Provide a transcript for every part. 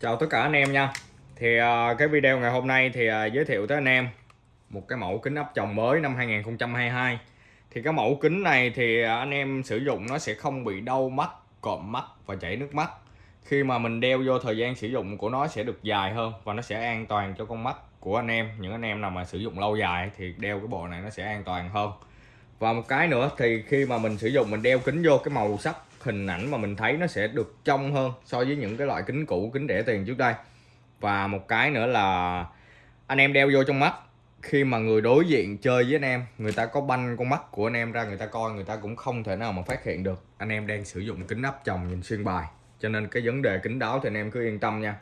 Chào tất cả anh em nha. Thì à, cái video ngày hôm nay thì à, giới thiệu tới anh em Một cái mẫu kính áp tròng mới năm 2022 Thì cái mẫu kính này thì anh em sử dụng nó sẽ không bị đau mắt, cộm mắt và chảy nước mắt. Khi mà mình đeo vô thời gian sử dụng của nó sẽ được dài hơn Và nó sẽ an toàn cho con mắt của anh em. Những anh em nào mà sử dụng lâu dài thì đeo cái bộ này nó sẽ an toàn hơn. Và một cái nữa thì khi mà mình sử dụng mình đeo kính vô cái màu sắc hình ảnh mà mình thấy nó sẽ được trong hơn so với những cái loại kính cũ, kính rẻ tiền trước đây. Và một cái nữa là anh em đeo vô trong mắt. Khi mà người đối diện chơi với anh em, người ta có banh con mắt của anh em ra, người ta coi, người ta cũng không thể nào mà phát hiện được. Anh em đang sử dụng kính áp tròng nhìn xuyên bài. Cho nên cái vấn đề kính đáo thì anh em cứ yên tâm nha.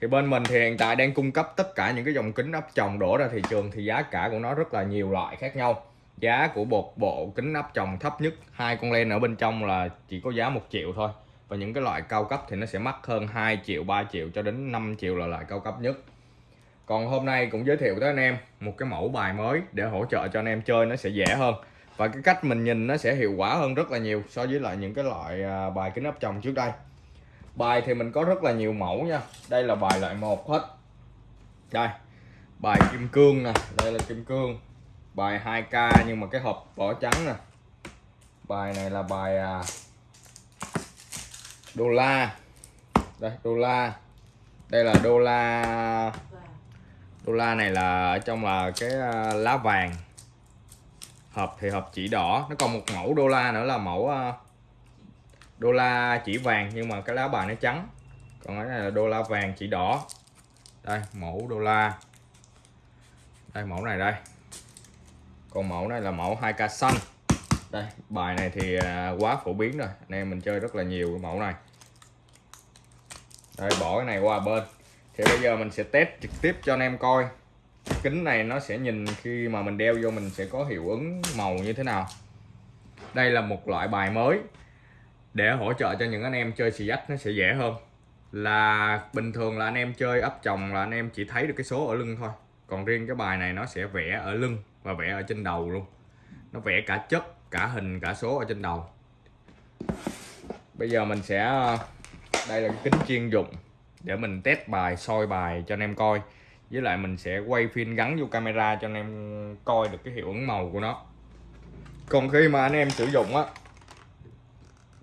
Thì bên mình thì hiện tại đang cung cấp tất cả những cái dòng kính áp tròng đổ ra thị trường thì giá cả của nó rất là nhiều loại khác nhau giá của một bộ kính áp tròng thấp nhất, hai con len ở bên trong là chỉ có giá một triệu thôi. Và những cái loại cao cấp thì nó sẽ mắc hơn 2 triệu 3 triệu cho đến 5 triệu là loại cao cấp nhất. Còn hôm nay cũng giới thiệu tới anh em một cái mẫu bài mới để hỗ trợ cho anh em chơi, nó sẽ dễ hơn. Và cái cách mình nhìn nó sẽ hiệu quả hơn rất là nhiều so với lại những cái loại à, bài kính áp tròng trước đây. Bài thì mình có rất là nhiều mẫu nha. Đây là bài loại một hết. Đây, bài kim cương nè, đây là kim cương bài 2k nhưng mà cái hộp vỏ trắng nè. Bài này là bài à, đô la. Đây đô la. Đây là đô la. Đô la này là ở trong là cái à, lá vàng. Hộp thì hộp chỉ đỏ. Nó còn một mẫu đô la nữa là mẫu à, đô la chỉ vàng nhưng mà cái lá bài nó trắng. Còn cái này là đô la vàng chỉ đỏ. Đây mẫu đô la. Đây mẫu này đây còn mẫu này là mẫu 2k xanh đây, bài này thì à, quá phổ biến rồi. Anh em mình chơi rất là nhiều cái mẫu này. Đây, bỏ cái này qua bên. Thì bây giờ mình sẽ test trực tiếp cho anh em coi. Kính này nó sẽ nhìn khi mà mình đeo vô mình sẽ có hiệu ứng màu như thế nào. Đây là một loại bài mới. Để hỗ trợ cho những anh em chơi xì dách nó sẽ dễ hơn. Là bình thường là anh em chơi ấp chồng là anh em chỉ thấy được cái số ở lưng thôi còn riêng cái bài này nó sẽ vẽ ở lưng và vẽ ở trên đầu luôn. Nó vẽ cả chất, cả hình, cả số ở trên đầu. Bây giờ mình sẽ ờ, đây là cái kính chuyên dụng để mình test bài, soi bài cho anh em coi. Với lại mình sẽ quay phim gắn vô camera cho anh em coi được cái hiệu ứng màu của nó. Còn khi mà anh em sử dụng á,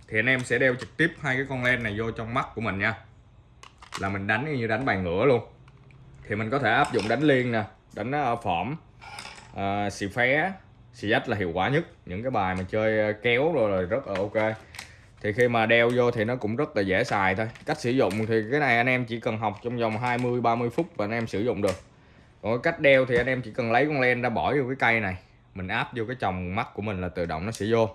thì anh em sẽ đeo trực tiếp hai cái con len này vô trong mắt của mình nha. Là mình đánh như đánh bài ngửa luôn thì mình có thể áp dụng đánh liên nè đánh ở phỏm à, ờ, xì phé xì dách là hiệu quả nhất. Những cái bài mà chơi ờ, kéo rồi là rất là ok. Thì khi mà đeo vô thì nó cũng rất là dễ xài thôi. Cách sử dụng thì cái này anh em chỉ cần học trong vòng 20 30 phút và anh em sử dụng được. Còn cách đeo thì anh em chỉ cần lấy con len ra bỏ vô cái cây này. Mình áp vô cái chồng mắt của mình là tự động nó sẽ vô.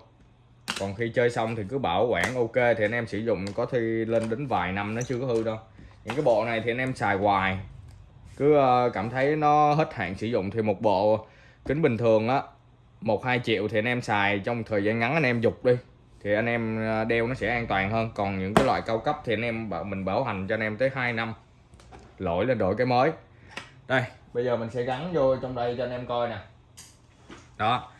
Còn khi chơi xong thì cứ bảo quản ok thì anh em sử dụng. Có thi lên đến vài năm nó chưa có hư đâu. Những cái bộ này thì anh em xài hoài cứ ờ, cảm thấy nó hết hạn sử dụng thì một bộ kính bình thường á, một hai triệu thì anh em xài, trong thời gian ngắn anh em dục đi, thì anh em ờ, đeo nó sẽ an toàn hơn. Còn những cái loại cao cấp thì anh em bảo, mình bảo hành cho anh em tới 2 năm, lỗi lên đổi cái mới. Đây, bây giờ mình sẽ gắn vô trong đây cho anh em coi nè. Đó,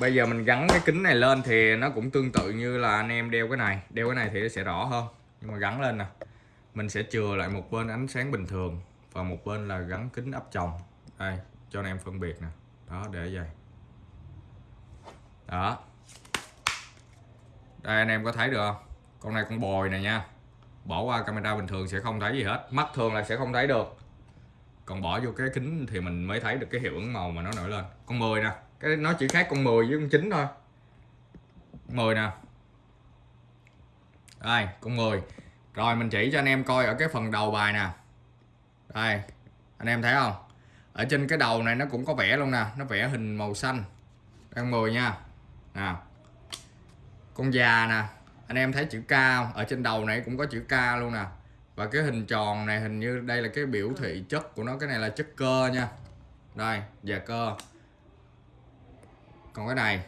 bây giờ mình gắn cái kính này lên thì nó cũng tương tự như là anh em đeo cái này. Đeo cái này thì nó sẽ rõ hơn, nhưng mà gắn lên nè, mình sẽ chừa lại một bên ánh sáng bình thường và một bên là gắn kính áp tròng. Đây, cho anh em phân biệt nè. Đó, để vậy. Đó. Đây, anh em có thấy được không? Con này con bồi này nha. Bỏ qua camera bình thường sẽ không thấy gì hết. Mắt thường là sẽ không thấy được. Còn bỏ vô cái kính thì mình mới thấy được cái hiệu ứng màu mà nó nổi lên. Con 10 nè. Cái nó chỉ khác con 10 với con 9 thôi. 10 nè. Đây, con 10 rồi, mình chỉ cho anh em coi ở cái phần đầu bài nè đây, anh em thấy không? Ở trên cái đầu này nó cũng có vẽ luôn nè, nó vẽ hình màu xanh. Đang 10 nha. Nào. Con già nè, anh em thấy chữ K không? Ở trên đầu này cũng có chữ K luôn nè. Và cái hình tròn này hình như đây là cái biểu thị chất của nó, cái này là chất cơ nha. Đây, già cơ. Còn cái này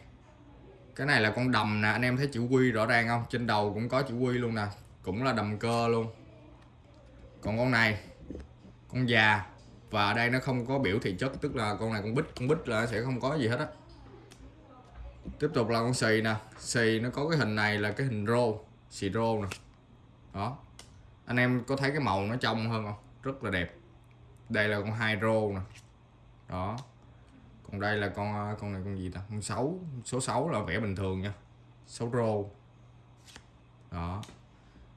cái này là con đầm nè, anh em thấy chữ quy rõ ràng không? Trên đầu cũng có chữ quy luôn nè, cũng là đầm cơ luôn. Còn con này con già. Và ở đây nó không có biểu thị chất, tức là con này con bích con bích là sẽ không có gì hết á. Tiếp tục là con xì nè. Xì nó có cái hình này là cái hình rô, xì rô nè. Đó. Anh em có thấy cái màu nó trong hơn không? Rất là đẹp. Đây là con hai rô nè. Đó. Còn đây là con à, con này con gì ta? Con sáu, số 6 là vẽ bình thường nha. Số rô. Đó.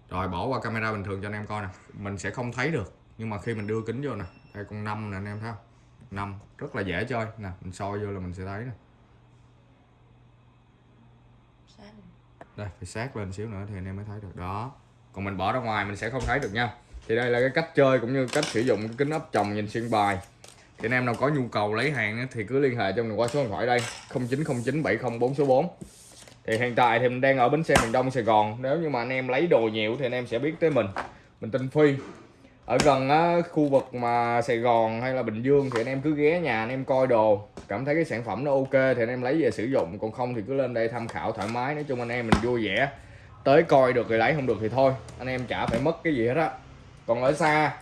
Rồi bỏ qua camera bình thường cho anh em coi nè. Mình sẽ không thấy được nhưng mà khi mình đưa kính vô nè đây con năm nè anh em thấy không? Năm rất là dễ chơi. Nè mình soi vô là mình sẽ thấy nè. Đây phải sát lên xíu nữa thì anh em mới thấy được. Đó. Còn mình bỏ ra ngoài mình sẽ không thấy được nha. Thì đây là cái cách chơi cũng như cách sử dụng cái kính áp tròng nhìn xuyên bài. Thì anh em nào có nhu cầu lấy hàng thì cứ liên hệ cho mình qua số điện thoại đây 0909 704 số 4 thì hiện tại thì mình đang ở bến xe miền Đông Sài Gòn. Nếu như mà anh em lấy đồ nhiều thì anh em sẽ biết tới mình. Mình tên Phi ở gần á, khu vực mà Sài Gòn hay là Bình Dương thì anh em cứ ghé nhà anh em coi đồ. Cảm thấy cái sản phẩm nó ok thì anh em lấy về sử dụng. Còn không thì cứ lên đây tham khảo thoải mái. Nói chung anh em mình vui vẻ. Tới coi được thì lấy không được thì thôi. Anh em chả phải mất cái gì hết á. Còn ở xa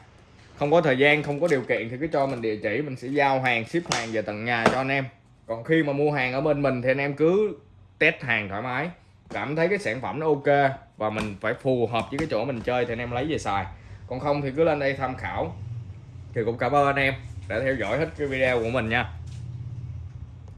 không có thời gian không có điều kiện thì cứ cho mình địa chỉ. Mình sẽ giao hàng ship hàng về tận nhà cho anh em. Còn khi mà mua hàng ở bên mình thì anh em cứ test hàng thoải mái. Cảm thấy cái sản phẩm nó ok và mình phải phù hợp với cái chỗ mình chơi thì anh em lấy về xài còn không thì cứ lên đây tham khảo. Thì cũng cảm ơn anh em đã theo dõi hết cái video của mình nha.